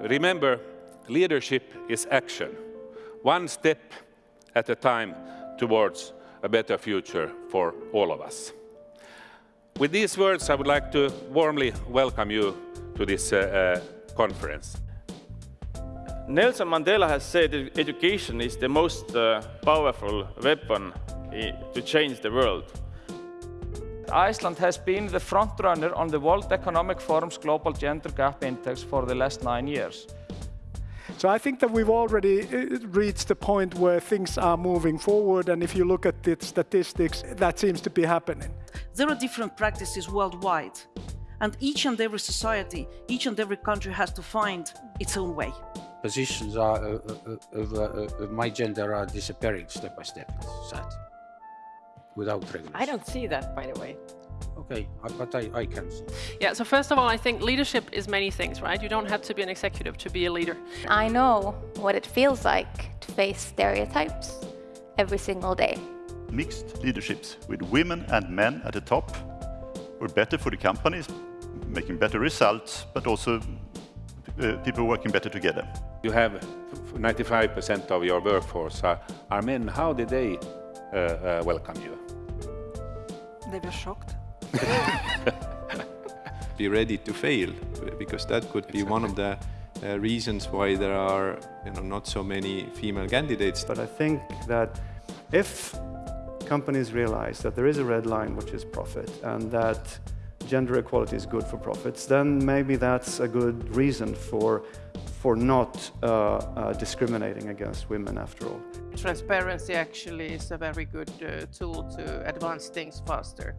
Remember, leadership is action, one step at a time towards a better future for all of us. With these words, I would like to warmly welcome you to this uh, uh, conference. Nelson Mandela has said that education is the most uh, powerful weapon to change the world. Iceland has been the frontrunner on the World Economic Forum's Global Gender Gap Index for the last nine years. So I think that we've already uh, reached the point where things are moving forward and if you look at the statistics, that seems to be happening. There are different practices worldwide and each and every society, each and every country has to find its own way positions are, uh, uh, of, uh, of, my gender are disappearing step by step. Sad. Without regulation. I don't see that, by the way. Okay, but I, I can see. Yeah, so first of all, I think leadership is many things, right? You don't have to be an executive to be a leader. I know what it feels like to face stereotypes every single day. Mixed leaderships with women and men at the top were better for the companies, making better results, but also uh, people working better together. You have 95% of your workforce are, are, men. How did they uh, uh, welcome you? They were shocked. be ready to fail, because that could be exactly. one of the uh, reasons why there are you know, not so many female candidates. But I think that if companies realize that there is a red line, which is profit, and that gender equality is good for profits, then maybe that's a good reason for, for not uh, uh, discriminating against women after all. Transparency actually is a very good uh, tool to advance things faster.